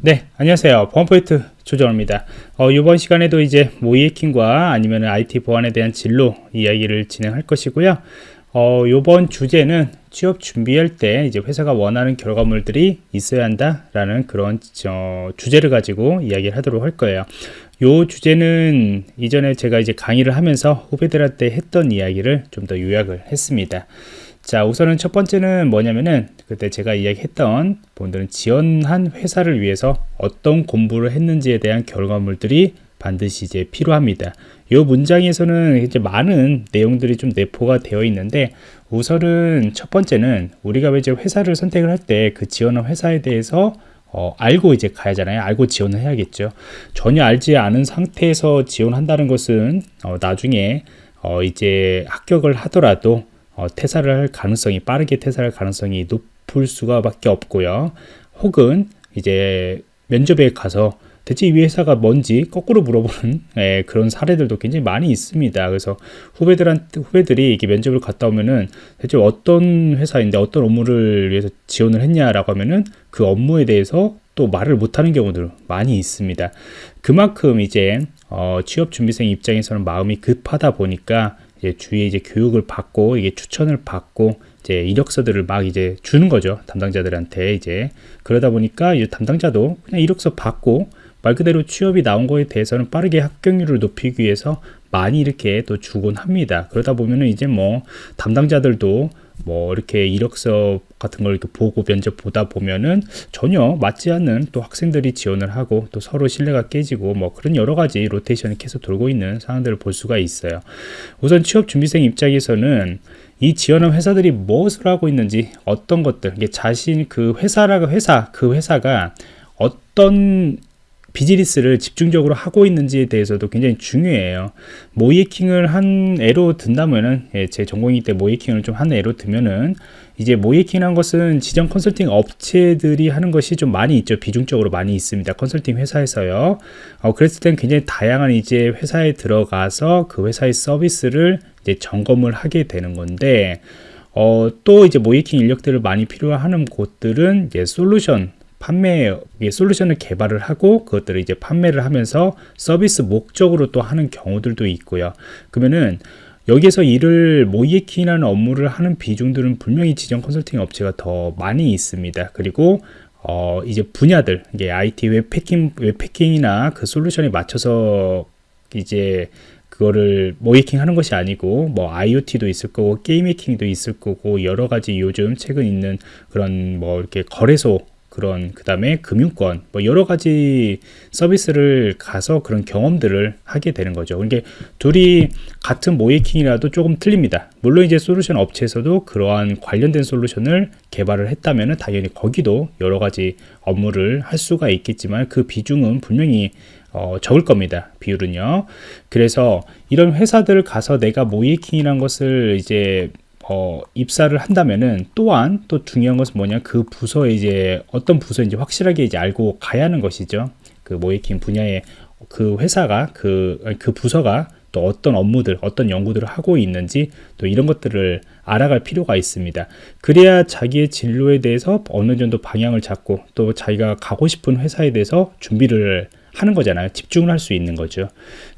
네, 안녕하세요. 보안포인트 조정입니다. 어, 이번 시간에도 이제 모이해킹과 아니면 IT 보안에 대한 진로 이야기를 진행할 것이고요. 어, 이번 주제는 취업 준비할 때 이제 회사가 원하는 결과물들이 있어야 한다라는 그런 저, 주제를 가지고 이야기를 하도록 할 거예요. 이 주제는 이전에 제가 이제 강의를 하면서 후배들한테 했던 이야기를 좀 더 요약을 했습니다. 자 우선은 첫 번째는 뭐냐면은 그때 제가 이야기했던 분들은 지원한 회사를 위해서 어떤 공부를 했는지에 대한 결과물들이 반드시 이제 필요합니다. 이 문장에서는 이제 많은 내용들이 좀 내포가 되어 있는데 우선은 첫 번째는 우리가 이제 회사를 선택을 할 때 그 지원한 회사에 대해서 어, 알고 이제 가야잖아요. 알고 지원을 해야겠죠. 전혀 알지 않은 상태에서 지원한다는 것은 어, 나중에 어, 이제 합격을 하더라도 어, 퇴사를 할 가능성이 빠르게 퇴사할 가능성이 높을 수가 밖에 없고요. 혹은 이제 면접에 가서 대체 이 회사가 뭔지 거꾸로 물어보는 예, 그런 사례들도 굉장히 많이 있습니다. 그래서 후배들한테 후배들이 이게 면접을 갔다 오면은 대체 어떤 회사인데 어떤 업무를 위해서 지원을 했냐라고 하면은 그 업무에 대해서 또 말을 못하는 경우들 많이 있습니다. 그만큼 이제 어, 취업 준비생 입장에서는 마음이 급하다 보니까 이제 주위에 이제 교육을 받고 이게 추천을 받고 이제 이력서들을 막 이제 주는 거죠. 담당자들한테 이제. 그러다 보니까 이제 담당자도 그냥 이력서 받고 말 그대로 취업이 나온 거에 대해서는 빠르게 합격률을 높이기 위해서 많이 이렇게 또 주곤 합니다. 그러다 보면은 이제 뭐 담당자들도 뭐 이렇게 이력서 같은 걸 이렇게 보고 면접 보다 보면은 전혀 맞지 않는 또 학생들이 지원을 하고 또 서로 신뢰가 깨지고 뭐 그런 여러 가지 로테이션이 계속 돌고 있는 상황들을 볼 수가 있어요. 우선 취업 준비생 입장에서는 이 지원한 회사들이 무엇을 하고 있는지 어떤 것들 이게 자신 그 회사라고 회사 그 회사가 어떤 비즈니스를 집중적으로 하고 있는지에 대해서도 굉장히 중요해요. 모이킹을 한 애로 든다면은 예, 제 전공이기 때 모이킹을 좀 한 애로 두면은 이제 모이킹한 것은 지정 컨설팅 업체들이 하는 것이 좀 많이 있죠. 비중적으로 많이 있습니다. 컨설팅 회사에서요. 어, 그랬을 땐 굉장히 다양한 이제 회사에 들어가서 그 회사의 서비스를 이제 점검을 하게 되는 건데 어, 또 이제 모의해킹 인력들을 많이 필요하는 곳들은 이제 솔루션 판매 솔루션을 개발을 하고 그것들을 이제 판매를 하면서 서비스 목적으로 또 하는 경우들도 있고요. 그러면은 여기에서 일을 모의해킹이라는 업무를 하는 비중들은 분명히 지정 컨설팅 업체가 더 많이 있습니다. 그리고 어 이제 분야들 이게 IT 웹해킹 웹해킹이나 그 솔루션에 맞춰서 이제 그거를 모이킹 하는 것이 아니고 뭐 IoT도 있을 거고 게임 해킹도 있을 거고 여러 가지 요즘 최근 있는 그런 뭐 이렇게 거래소 그런 그 다음에 금융권 뭐 여러 가지 서비스를 가서 그런 경험들을 하게 되는 거죠 그러니까 둘이 같은 모이킹이라도 조금 틀립니다 물론 이제 솔루션 업체에서도 그러한 관련된 솔루션을 개발을 했다면 당연히 거기도 여러 가지 업무를 할 수가 있겠지만 그 비중은 분명히 어, 적을 겁니다. 비율은요. 그래서 이런 회사들 가서 내가 모이킹이란 것을 이제 어, 입사를 한다면은 또한 또 중요한 것은 뭐냐? 그 부서에 이제 어떤 부서인지 확실하게 이제 알고 가야 하는 것이죠. 그 모이킹 분야의 그 회사가 그, 그 부서가 또 어떤 업무들 어떤 연구들을 하고 있는지 또 이런 것들을 알아갈 필요가 있습니다. 그래야 자기의 진로에 대해서 어느 정도 방향을 잡고 또 자기가 가고 싶은 회사에 대해서 준비를 하는 거잖아요. 집중을 할 수 있는 거죠.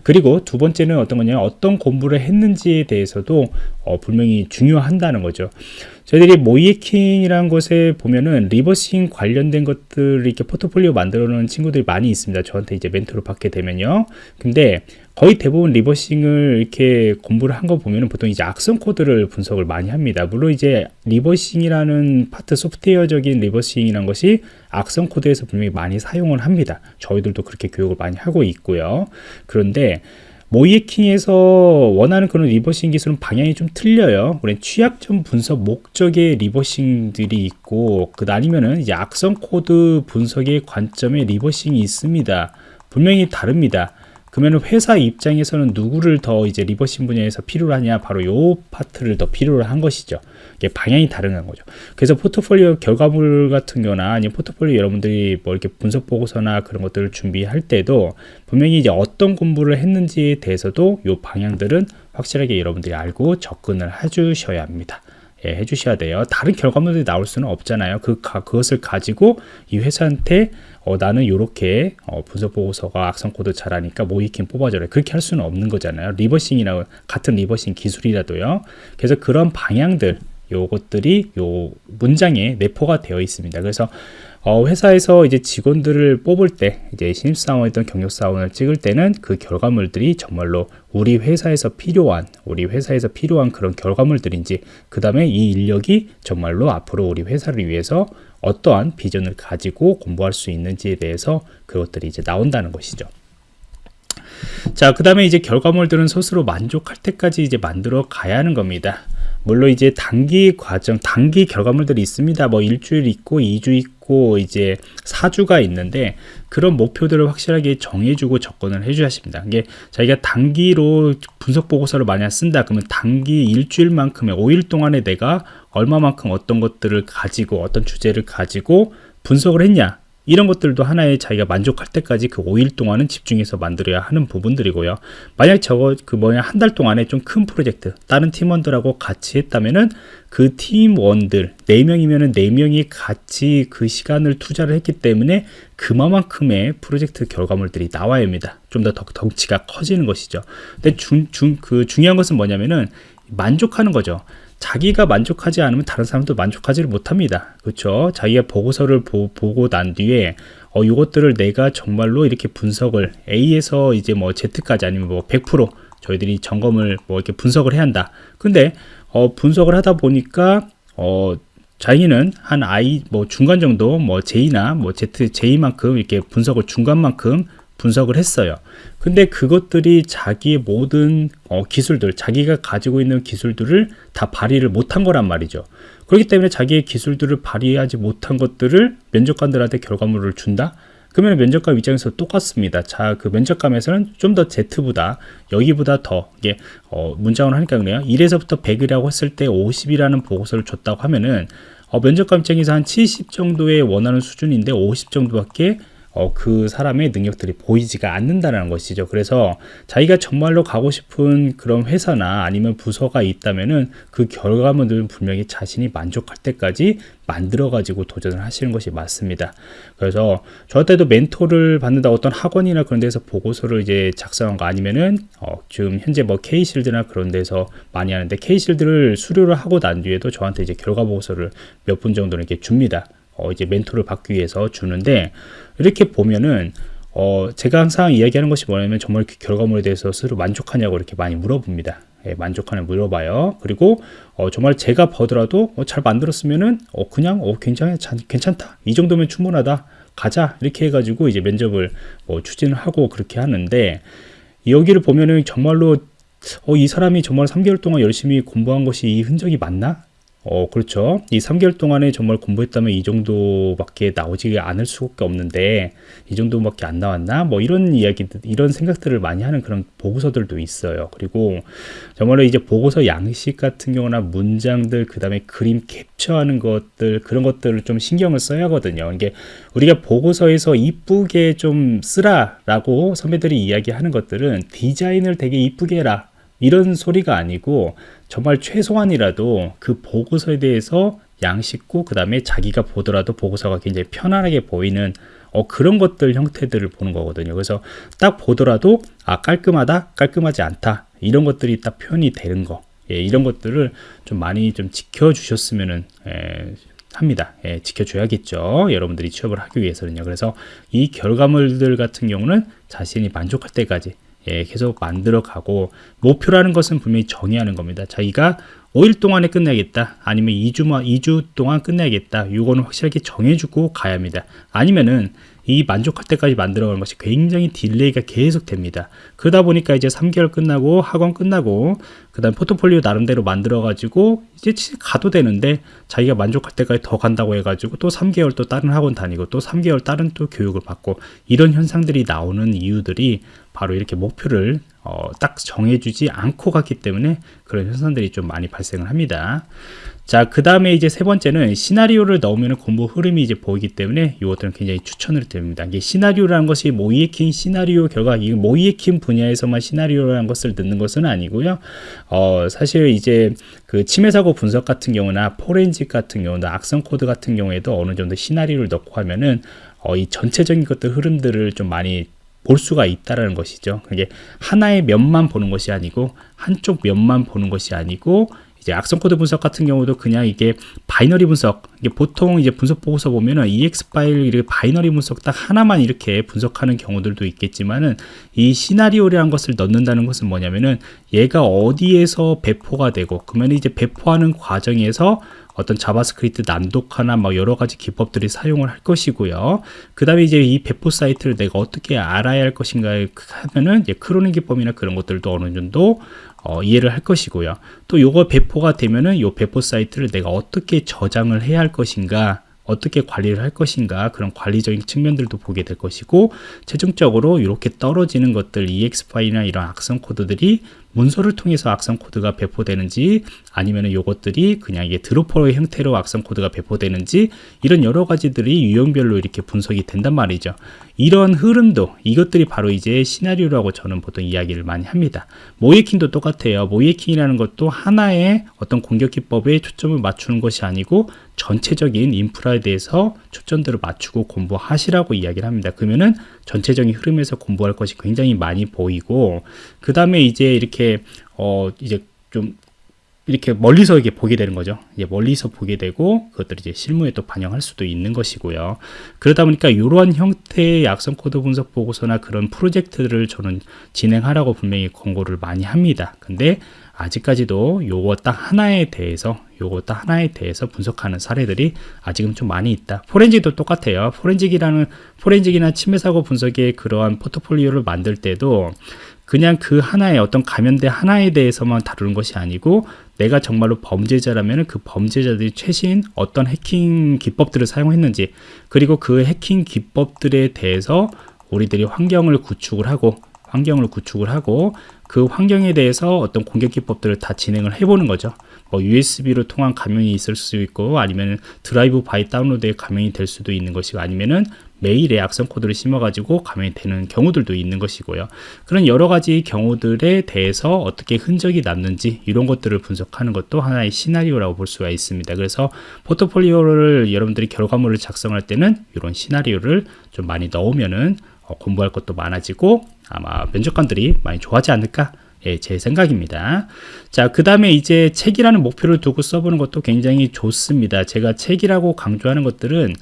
그리고 두 번째는 어떤 거냐 어떤 공부를 했는지에 대해서도 어, 분명히 중요한다는 거죠. 저희들이 모의해킹이라는 것에 보면은 reversing 관련된 것들 이렇게 포트폴리오 만들어 놓은 친구들이 많이 있습니다. 저한테 이제 멘토를 받게 되면요. 근데 거의 대부분 reversing을 이렇게 공부를 한 거 보면은 보통 이제 악성 코드를 분석을 많이 합니다. 물론 이제 reversing이라는 파트 소프트웨어적인 reversing이라는 것이 악성 코드에서 분명히 많이 사용을 합니다. 저희들도 그렇게 교육을 많이 하고 있고요. 그런데 모의해킹에서 원하는 그런 reversing 기술은 방향이 좀 틀려요. 우리 취약점 분석 목적의 reversing들이 있고 그 아니면은 이제 악성 코드 분석의 관점에 reversing이 있습니다. 분명히 다릅니다. 그러면 회사 입장에서는 누구를 더 이제 reversing 분야에서 필요로 하냐? 바로 요 파트를 더 필요로 한 것이죠. 이게 방향이 다른 거죠. 그래서 포트폴리오 결과물 같은 경우나 아니면 포트폴리오 여러분들이 뭐 이렇게 분석 보고서나 그런 것들을 준비할 때도 분명히 이제 어떤 공부를 했는지에 대해서도 요 방향들은 확실하게 여러분들이 알고 접근을 해 주셔야 합니다 예, 해주셔야 돼요. 다른 결과물들이 나올 수는 없잖아요. 그 그것을 가지고 이 회사한테 어, 나는 이렇게 어, 분석 보고서가 악성 코드 잘하니까 모의해킹 뽑아줘라. 그렇게 할 수는 없는 거잖아요. reversing이나 같은 reversing 기술이라도요. 그래서 그런 방향들 요것들이 요 문장에 내포가 되어 있습니다. 그래서 어, 회사에서 이제 직원들을 뽑을 때 이제 신입사원이든 경력사원을 찍을 때는 그 결과물들이 정말로 우리 회사에서 필요한 우리 회사에서 필요한 그런 결과물들인지 그 다음에 이 인력이 정말로 앞으로 우리 회사를 위해서 어떠한 비전을 가지고 공부할 수 있는지에 대해서 그것들이 이제 나온다는 것이죠. 자, 그 다음에 이제 결과물들은 스스로 만족할 때까지 이제 만들어 가야 하는 겁니다. 물론 이제 단기 과정, 단기 결과물들이 있습니다. 뭐 일주일 있고, 2주 있고, 이제 4주가 있는데, 그런 목표들을 확실하게 정해주고 접근을 해줘야 합니다. 이게 자기가 단기로 분석 보고서를 만약 쓴다, 그러면 단기 일주일만큼의 5일 동안에 내가 얼마만큼 어떤 것들을 가지고, 어떤 주제를 가지고 분석을 했냐, 이런 것들도 하나의 자기가 만족할 때까지 그 5일 동안은 집중해서 만들어야 하는 부분들이고요. 만약 저거 그 뭐냐 한 달 동안에 좀 큰 프로젝트 다른 팀원들하고 같이 했다면은 그 팀원들 4명이면은 4명이 같이 그 시간을 투자를 했기 때문에 그만큼의 프로젝트 결과물들이 나와야 합니다. 좀 더 덩치가 커지는 것이죠. 근데 중, 중, 그 중요한 것은 뭐냐면은 만족하는 거죠. 자기가 만족하지 않으면 다른 사람도 만족하지를 못합니다. 그렇죠? 자기가 보고서를 보, 보고 난 뒤에 어, 이것들을 내가 정말로 이렇게 분석을 A에서 이제 뭐 Z까지 아니면 뭐 100% 저희들이 점검을 뭐 이렇게 분석을 해야 한다. 근데 어, 분석을 하다 보니까 어, 자기는 한 I 뭐 중간 정도 뭐 J나 뭐 Z J만큼 이렇게 분석을 중간만큼 분석을 했어요. 근데 그것들이 자기의 모든 어, 기술들, 자기가 가지고 있는 기술들을 다 발휘를 못한 거란 말이죠. 그렇기 때문에 자기의 기술들을 발휘하지 못한 것들을 면접관들한테 결과물을 준다? 그러면 면접관 입장에서 똑같습니다. 자, 그 면접관에서는 좀 더 Z보다 여기보다 더 이게 어, 문장을 하니까 그래요. 1에서부터 100이라고 했을 때 50이라는 보고서를 줬다고 하면은 어, 면접관 입장에서 한 70 정도의 원하는 수준인데 50 정도밖에 어, 그 사람의 능력들이 보이지가 않는다는 것이죠. 그래서 자기가 정말로 가고 싶은 그런 회사나 아니면 부서가 있다면은 그 결과물들은 분명히 자신이 만족할 때까지 만들어 가지고 도전을 하시는 것이 맞습니다. 그래서 저 때도 멘토를 받는다 어떤 학원이나 그런 데서 보고서를 이제 작성한 거 아니면은 어, 지금 현재 뭐 K실드나 그런 데서 많이 하는데 K실드를 수료를 하고 난 뒤에도 저한테 이제 결과 보고서를 몇 분 정도는 이렇게 줍니다. 어, 이제 멘토를 받기 위해서 주는데 이렇게 보면은 어, 제가 항상 이야기하는 것이 뭐냐면 정말 그 결과물에 대해서 스스로 만족하냐고 이렇게 많이 물어봅니다. 예, 만족하냐 물어봐요. 그리고 어, 정말 제가 보더라도 어, 잘 만들었으면은 어, 그냥 어, 굉장히 괜찮다. 이 정도면 충분하다. 가자 이렇게 해가지고 이제 면접을 뭐 추진을 하고 그렇게 하는데 여기를 보면은 정말로 어, 이 사람이 정말 3개월 동안 열심히 공부한 것이 이 흔적이 맞나? 어, 그렇죠. 이 3개월 동안에 정말 공부했다면 이 정도밖에 나오지 않을 수밖에 없는데 이 정도밖에 안 나왔나? 뭐 이런 이야기들, 이런 생각들을 많이 하는 그런 보고서들도 있어요. 그리고 정말로 이제 보고서 양식 같은 경우나 문장들, 그 다음에 그림 캡처하는 것들, 그런 것들을 좀 신경을 써야 하거든요. 이게 우리가 보고서에서 이쁘게 좀 쓰라라고 선배들이 이야기하는 것들은 디자인을 되게 이쁘게 해라. 이런 소리가 아니고 정말 최소한이라도 그 보고서에 대해서 양식고 그 다음에 자기가 보더라도 보고서가 굉장히 편안하게 보이는 어, 그런 것들 형태들을 보는 거거든요. 그래서 딱 보더라도 아 깔끔하다, 깔끔하지 않다 이런 것들이 딱 표현이 되는 거. 예, 이런 것들을 좀 많이 좀 지켜주셨으면은 예, 합니다. 예, 지켜줘야겠죠. 여러분들이 취업을 하기 위해서는요. 그래서 이 결과물들 같은 경우는 자신이 만족할 때까지 예, 계속 만들어 가고 목표라는 것은 분명히 정의하는 겁니다. 자기가 5일 동안에 끝내야겠다. 아니면 2주, 2주 동안 끝내야겠다. 이거는 확실하게 정해주고 가야 합니다. 아니면은 이 만족할 때까지 만들어가는 것이 굉장히 delay가 계속 됩니다. 그러다 보니까 이제 3개월 끝나고 학원 끝나고 그 다음 포트폴리오 나름대로 만들어 가지고 이제 가도 되는데 자기가 만족할 때까지 더 간다고 해가지고 또 3개월 또 다른 학원 다니고 또 3개월 다른 또 교육을 받고 이런 현상들이 나오는 이유들이 바로 이렇게 목표를 어, 딱 정해주지 않고 갔기 때문에 그런 현상들이 좀 많이 발생을 합니다. 자, 그 다음에 이제 세 번째는 시나리오를 넣으면 공부 흐름이 이제 보이기 때문에 이것들은 굉장히 추천을 드립니다. 이게 시나리오라는 것이 모의해킹 시나리오 결과, 이 모의해킹 분야에서만 시나리오라는 것을 넣는 것은 아니고요. 어, 사실 이제 그 침해 사고 분석 같은 경우나 포렌식 같은 경우나 악성 코드 같은 경우에도 어느 정도 시나리오를 넣고 하면은 어, 이 전체적인 것들 흐름들을 좀 많이 볼 수가 있다라는 것이죠. 그게 하나의 면만 보는 것이 아니고 한쪽 면만 보는 것이 아니고 이제 악성 코드 분석 같은 경우도 그냥 이게 binary 분석 이게 보통 이제 분석 보고서 보면은 exe 파일 이렇게 binary 분석 딱 하나만 이렇게 분석하는 경우들도 있겠지만은 이 시나리오라는 것을 넣는다는 것은 뭐냐면은 얘가 어디에서 배포가 되고 그러면 이제 배포하는 과정에서 어떤 JavaScript 난독화나 막 여러 가지 기법들이 사용을 할 것이고요. 그 다음에 이제 이 배포 사이트를 내가 어떻게 알아야 할 것인가 하면은 이제 crawling 기법이나 그런 것들도 어느 정도 어, 이해를 할 것이고요. 또 요거 배포가 되면은 요 배포 사이트를 내가 어떻게 저장을 해야 할 것인가 어떻게 관리를 할 것인가 그런 관리적인 측면들도 보게 될 것이고 최종적으로 이렇게 떨어지는 것들 EXE 파일이나 이런 악성 코드들이 문서를 통해서 악성 코드가 배포되는지 아니면 이것들이 그냥 이게 dropper의 형태로 악성 코드가 배포되는지 이런 여러 가지들이 유형별로 이렇게 분석이 된단 말이죠. 이런 흐름도 이것들이 바로 이제 시나리오라고 저는 보통 이야기를 많이 합니다. 모의해킹도 똑같아요. 모의해킹이라는 것도 하나의 어떤 공격 기법에 초점을 맞추는 것이 아니고 전체적인 인프라에 대해서 초점들을 맞추고 공부하시라고 이야기를 합니다. 그러면은 전체적인 흐름에서 공부할 것이 굉장히 많이 보이고 그 다음에 이제 이렇게 어 이제 좀 이렇게 멀리서 이렇게 보게 되는 거죠. 이제 멀리서 보게 되고 그것들이 이제 실무에 또 반영할 수도 있는 것이고요. 그러다 보니까 이러한 형태의 악성 코드 분석 보고서나 그런 프로젝트를 저는 진행하라고 분명히 권고를 많이 합니다. 근데 아직까지도 요거 딱 하나에 대해서 요거 딱 하나에 대해서 분석하는 사례들이 아직은 좀 많이 있다. 포렌직도 똑같아요. 포렌직이라는 포렌직이나 침해 사고 분석의 그러한 포트폴리오를 만들 때도 그냥 그 하나의 어떤 감염대 하나에 대해서만 다루는 것이 아니고 내가 정말로 범죄자라면 그 범죄자들이 최신 어떤 해킹 기법들을 사용했는지 그리고 그 해킹 기법들에 대해서 우리들이 환경을 구축을 하고 환경을 구축을 하고 그 환경에 대해서 어떤 공격 기법들을 다 진행을 해보는 거죠. 뭐 USB로 통한 감염이 있을 수 있고 아니면 drive-by download에 감염이 될 수도 있는 것이고 아니면은 메일에 악성 코드를 심어가지고 감염이 되는 경우들도 있는 것이고요. 그런 여러 가지 경우들에 대해서 어떻게 흔적이 남는지 이런 것들을 분석하는 것도 하나의 시나리오라고 볼 수가 있습니다. 그래서 포트폴리오를 여러분들이 결과물을 작성할 때는 이런 시나리오를 좀 많이 넣으면은 어, 공부할 것도 많아지고 아마 면접관들이 많이 좋아하지 않을까 예, 제 생각입니다. 자, 그 다음에 이제 책이라는 목표를 두고 써보는 것도 굉장히 좋습니다. 제가 책이라고 강조하는 것들은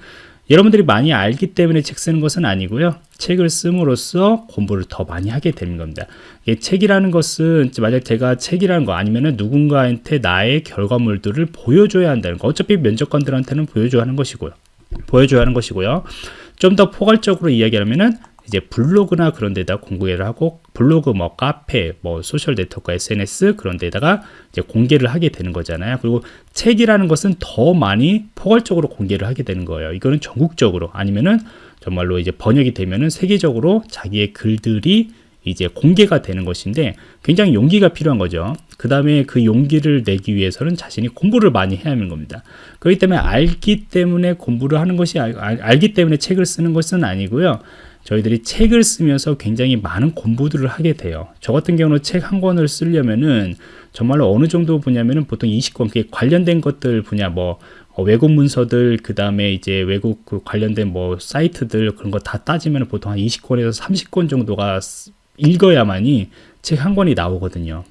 여러분들이 많이 알기 때문에 책 쓰는 것은 아니고요. 책을 씀으로써 공부를 더 많이 하게 되는 겁니다. 이 책이라는 것은 만약 제가 책이라는 거 아니면은 누군가한테 나의 결과물들을 보여줘야 한다는 거. 어차피 면접관들한테는 보여줘야 하는 것이고요. 보여줘야 하는 것이고요. 좀 더 포괄적으로 이야기하면은 이제 블로그나 그런 데다 공개를 하고 블로그 뭐 카페 뭐 social network SNS 그런 데다가 이제 공개를 하게 되는 거잖아요 그리고 책이라는 것은 더 많이 포괄적으로 공개를 하게 되는 거예요 이거는 전국적으로 아니면은 정말로 이제 번역이 되면은 세계적으로 자기의 글들이 이제 공개가 되는 것인데 굉장히 용기가 필요한 거죠. 그 다음에 그 용기를 내기 위해서는 자신이 공부를 많이 해야 하는 겁니다. 그렇기 때문에 알기 때문에 공부를 하는 것이 알, 알기 때문에 책을 쓰는 것은 아니고요. 저희들이 책을 쓰면서 굉장히 많은 공부들을 하게 돼요. 저 같은 경우는 책 한 권을 쓰려면은 정말로 어느 정도 분야면은 보통 20권 그 관련된 것들 분야 뭐 어, 외국 문서들 그 다음에 이제 외국 그 관련된 뭐 사이트들 그런 거 다 따지면 보통 한 20권에서 30권 정도가 읽어야만이 책 한 권이 나오거든요.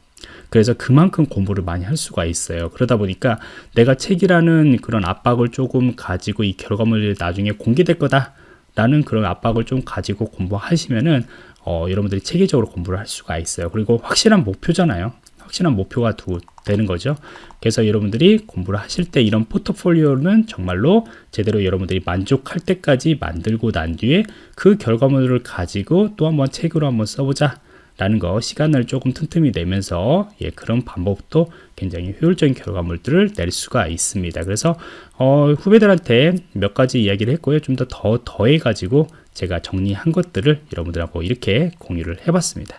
그래서 그만큼 공부를 많이 할 수가 있어요. 그러다 보니까 내가 책이라는 그런 압박을 조금 가지고 이 결과물이 나중에 공개될 거다. 라는 그런 압박을 좀 가지고 공부하시면은 어, 여러분들이 체계적으로 공부를 할 수가 있어요. 그리고 확실한 목표잖아요. 확실한 목표가 두, 되는 거죠. 그래서 여러분들이 공부를 하실 때 이런 포트폴리오는 정말로 제대로 여러분들이 만족할 때까지 만들고 난 뒤에 그 결과물을 가지고 또 한번 책으로 한번 써보자 라는 거 시간을 조금 틈틈이 내면서 예, 그런 방법도 굉장히 효율적인 결과물들을 낼 수가 있습니다. 그래서 어, 후배들한테 몇 가지 이야기를 했고요. 좀 더 더 더해 가지고 제가 정리한 것들을 여러분들하고 이렇게 공유를 해봤습니다.